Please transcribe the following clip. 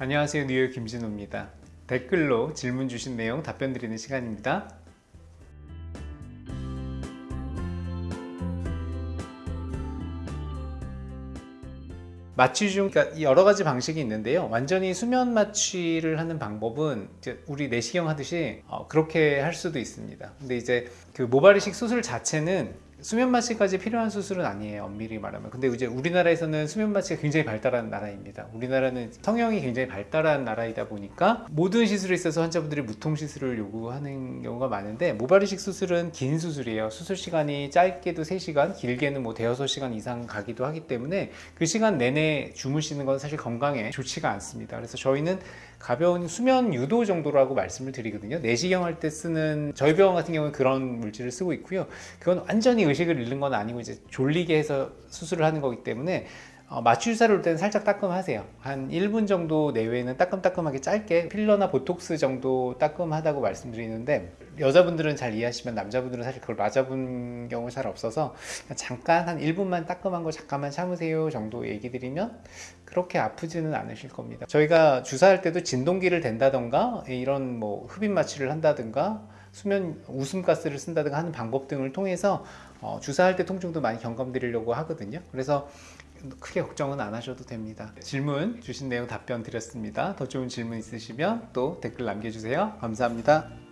안녕하세요. 뉴욕 김진호입니다. 댓글로 질문 주신 내용 답변 드리는 시간입니다. 마취 중 그러니까 여러 가지 방식이 있는데요. 완전히 수면 마취를 하는 방법은 우리 내시경 하듯이 어, 그렇게 할 수도 있습니다. 근데 이제 그 모발이식 수술 자체는 수면 마취까지 필요한 수술은 아니에요 엄밀히 말하면. 근데 이제 우리나라에서는 수면 마취가 굉장히 발달한 나라입니다. 우리나라는 성형이 굉장히 발달한 나라이다 보니까 모든 시술에 있어서 환자분들이 무통 시술을 요구하는 경우가 많은데 모발 이식 수술은 긴 수술이에요. 수술 시간이 짧게도 3시간 길게는 뭐 대여섯 시간 이상 가기도 하기 때문에 그 시간 내내 주무시는 건 사실 건강에 좋지가 않습니다. 그래서 저희는 가벼운 수면 유도 정도라고 말씀을 드리거든요. 내시경 할 때 쓰는 저희 병원 같은 경우는 그런 물질을 쓰고 있고요. 그건 완전히 의식을 잃는 건 아니고 이제 졸리게 해서 수술을 하는 거기 때문에 어, 마취 주사를 올 때는 살짝 따끔하세요. 한 1분 정도 내외에는 따끔따끔하게 짧게 필러나 보톡스 정도 따끔하다고 말씀드리는데 여자분들은 잘 이해하시면 남자분들은 사실 그걸 맞아본 경우 잘 없어서 잠깐 한 1분만 따끔한 거 잠깐만 참으세요 정도 얘기 드리면 그렇게 아프지는 않으실 겁니다. 저희가 주사할 때도 진동기를 댄다던가 이런 뭐 흡입 마취를 한다든가 수면 웃음가스를 쓴다든가 하는 방법 등을 통해서 어, 주사할 때 통증도 많이 경감 드리려고 하거든요. 그래서 크게 걱정은 안 하셔도 됩니다. 질문 주신 내용 답변 드렸습니다. 더 좋은 질문 있으시면 또 댓글 남겨주세요. 감사합니다